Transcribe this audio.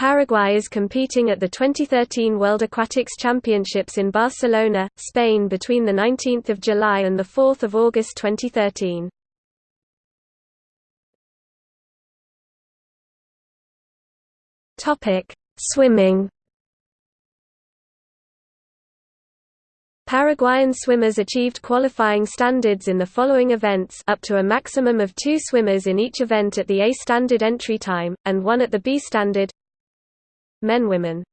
Paraguay is competing at the 2013 World Aquatics Championships in Barcelona, Spain between 19 July and 4 August 2013. Swimming Paraguayan swimmers achieved qualifying standards in the following events up to a maximum of two swimmers in each event at the A standard entry time, and one at the B standard Men Women